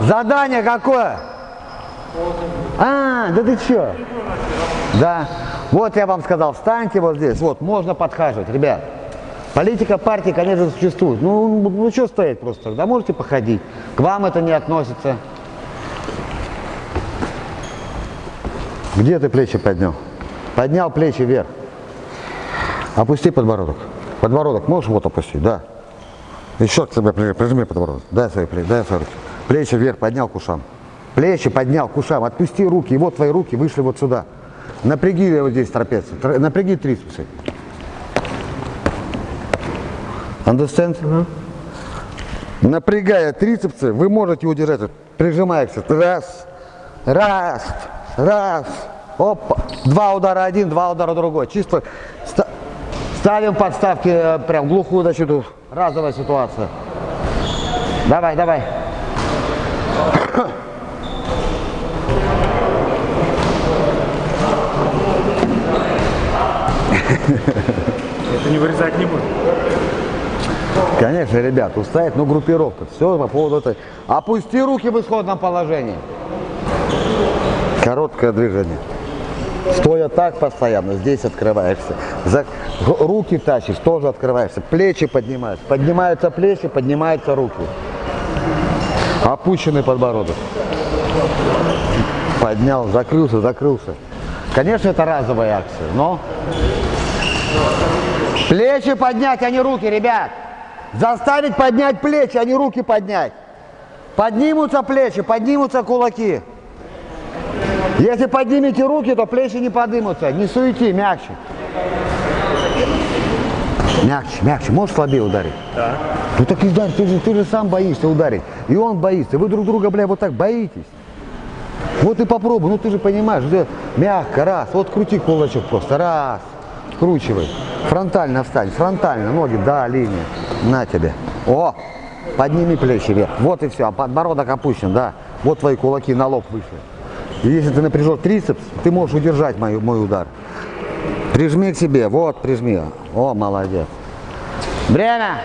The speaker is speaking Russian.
Задание какое? А, да ты что? Да. Вот я вам сказал, встаньте вот здесь. Вот, можно подхаживать, ребят. Политика партии, конечно, существует. Ну, ну, ну что стоять просто? Да можете походить. К вам это не относится. Где ты плечи поднял? Поднял плечи вверх. Опусти подбородок. Подбородок можешь вот опустить? Да. Еще к себе прижми, подбородок. Дай свои плечи, дай свои руки. Плечи вверх поднял к ушам. Плечи поднял к ушам. Отпусти руки. И вот твои руки вышли вот сюда. Напряги вот здесь трапецию. Тр- Напряги трицепсы. Understand? Напрягая трицепсы, вы можете удержать. Их. Раз, раз, раз. Опа. Два удара один, два удара другой. Чисто ставим подставки э, прям глухую защиту. Разовая ситуация. Давай, давай. Это не вырезать не буду. Конечно, ребят, устоять, но группировка. Все по поводу этой. Опусти руки в исходном положении. Короткое движение. Стоя так постоянно, здесь открываешься. За руки тащишь, тоже открываешься. Плечи поднимаешь. Поднимаются плечи, поднимаются руки. Опущенный подбородок. Поднял, закрылся, закрылся. Конечно, это разовая акция, но... Плечи поднять, а не руки, ребят. Заставить поднять плечи, а не руки поднять. Поднимутся плечи, поднимутся кулаки. Если поднимете руки, то плечи не поднимутся. Не суети, мягче. Мягче, мягче. Можешь слабее ударить? Да. Ну так и ударь, ты же, ты же сам боишься ударить. И он боится. Вы друг друга, бля, вот так боитесь. Вот и попробуй, ну ты же понимаешь, что мягко, раз, вот крути кулачок просто, раз, скручивай. Фронтально встань, фронтально, ноги, да, линия, на тебе. О, подними плечи вверх, вот и все, а подбородок опущен, да, вот твои кулаки на лоб вышли. И если ты напряжешь трицепс, ты можешь удержать мой, мой удар. Прижми к себе, вот, прижми. О, молодец. Время!